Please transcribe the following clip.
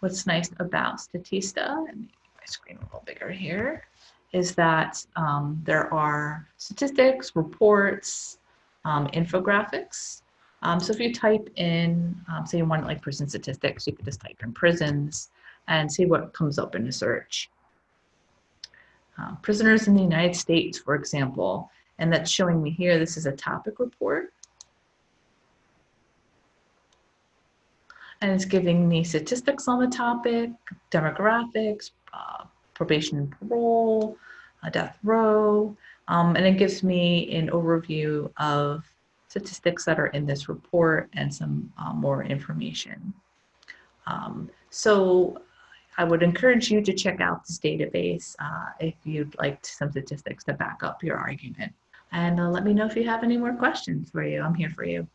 what's nice about Statista, and my screen a little bigger here, is that um, there are statistics, reports, um, infographics. Um, so if you type in, um, say you want like prison statistics, you could just type in prisons and see what comes up in a search. Uh, prisoners in the United States, for example, and that's showing me here, this is a topic report. And it's giving me statistics on the topic, demographics, uh, probation and parole, uh, death row, um, and it gives me an overview of statistics that are in this report and some uh, more information. Um, so I would encourage you to check out this database uh, if you'd like some statistics to back up your argument. And uh, let me know if you have any more questions for you. I'm here for you.